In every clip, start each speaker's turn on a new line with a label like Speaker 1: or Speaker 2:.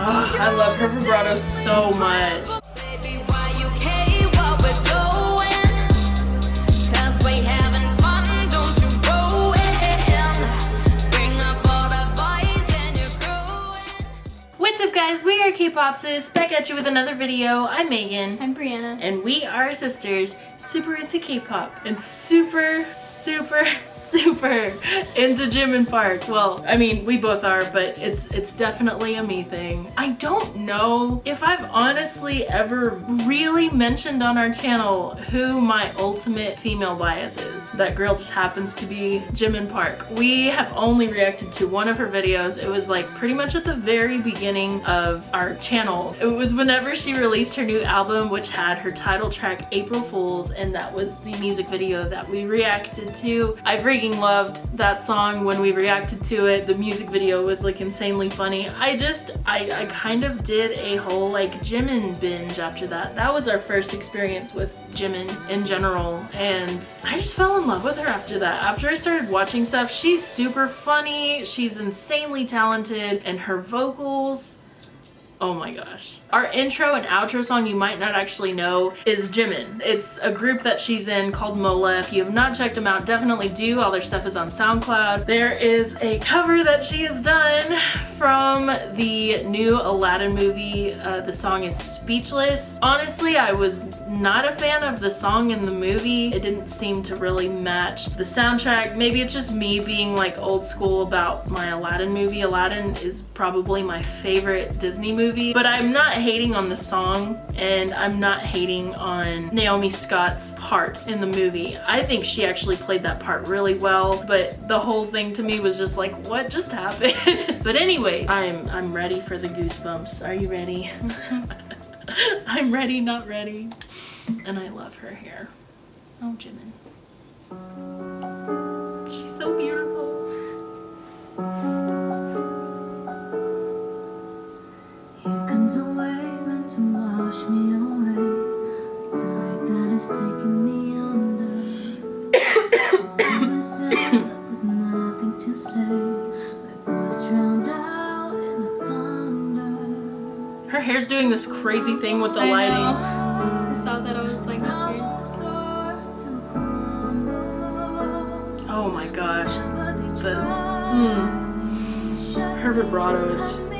Speaker 1: Oh, I love her vibrato so much. Guys, we are K-Popsis, back at you with another video. I'm Megan.
Speaker 2: I'm Brianna.
Speaker 1: And we are sisters, super into K-pop, and super, super, super into Jimin Park. Well, I mean, we both are, but it's it's definitely a me thing. I don't know if I've honestly ever really mentioned on our channel who my ultimate female bias is. That girl just happens to be Jimin Park. We have only reacted to one of her videos. It was like pretty much at the very beginning of our channel. It was whenever she released her new album, which had her title track April Fools, and that was the music video that we reacted to. I've freaking loved that song when we reacted to it. The music video was like insanely funny. I just, I, I kind of did a whole like Jimin binge after that. That was our first experience with Jimin in general and I just fell in love with her after that. After I started watching stuff, she's super funny, she's insanely talented, and her vocals Oh my gosh. Our intro and outro song you might not actually know is Jimin. It's a group that she's in called Mola. If you have not checked them out, definitely do. All their stuff is on SoundCloud. There is a cover that she has done from the new Aladdin movie. Uh, the song is Speechless. Honestly, I was not a fan of the song in the movie. It didn't seem to really match the soundtrack. Maybe it's just me being like old school about my Aladdin movie. Aladdin is probably my favorite Disney movie movie, but I'm not hating on the song and I'm not hating on Naomi Scott's part in the movie. I think she actually played that part really well, but the whole thing to me was just like, what just happened? but anyway, I'm, I'm ready for the goosebumps. Are you ready? I'm ready, not ready. And I love her hair. Oh, Jimin. She's so beautiful. Her hair's doing this crazy thing with the I lighting.
Speaker 2: Know. I saw that I was like, that's weird.
Speaker 1: Oh my gosh. The, hmm. Her vibrato is just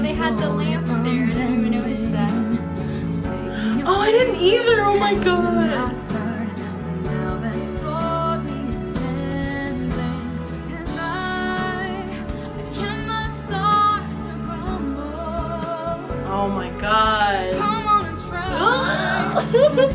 Speaker 1: Oh,
Speaker 2: they had the lamp there. I didn't even notice that.
Speaker 1: Oh, I didn't either. Oh my god. Oh my god. Oh, I love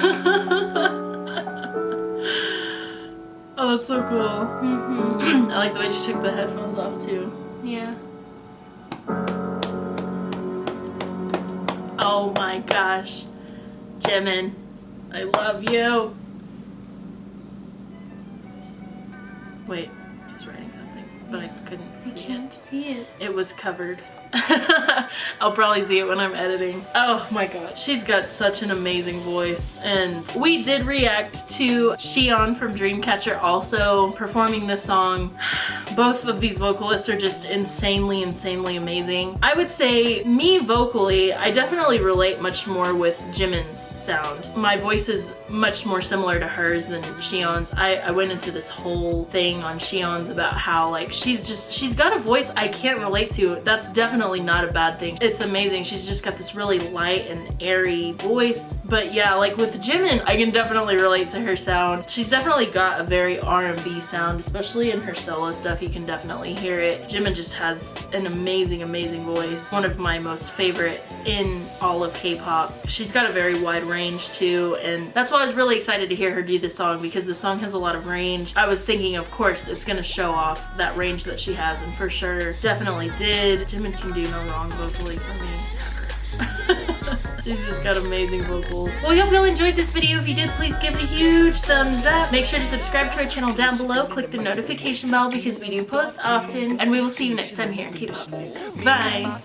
Speaker 1: oh, that's so cool.
Speaker 2: Mm-hmm.
Speaker 1: I like the way she took the headphones off too.
Speaker 2: Yeah.
Speaker 1: Oh my gosh. Jimin, I love you. Wait, see it.
Speaker 2: it.
Speaker 1: Was covered. I'll probably see it when I'm editing. Oh my god, she's got such an amazing voice. And we did react to Siyeon from Dreamcatcher also performing this song. Both of these vocalists are just insanely, insanely amazing. I would say me vocally, I definitely relate much more with Jimin's sound. My voice is much more similar to hers than Siyeon's. I, I went into this whole thing on Siyeon's about how like she's just, she's got a voice I can't relate to. That's definitely not a bad thing. It's amazing. She's just got this really light and airy voice. But yeah, like with Jimin, I can definitely relate to her sound. She's definitely got a very R&B sound, especially in her solo stuff. You can definitely hear it. Jimin just has an amazing, amazing voice. One of my most favorite in all of K-pop. She's got a very wide range too, and that's why I was really excited to hear her do this song because the song has a lot of range. I was thinking, of course, it's gonna show off that range that she has, and for sure, definitely did. Jimin can do no wrong vocally for me. She's just got amazing vocals. Well, we hope you all enjoyed this video. If you did, please give it a huge thumbs up. Make sure to subscribe to our channel down below. Click the notification bell because we do post often. And we will see you next time here in K-Pop Bye!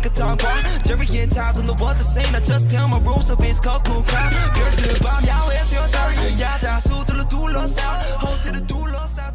Speaker 3: could talk why Jerry and Todd on the what the same. I just tell my rules of his cock cool crowd 별들 밤 야외에서 여자 야자 수들을 둘러싸 호텔을 둘러싸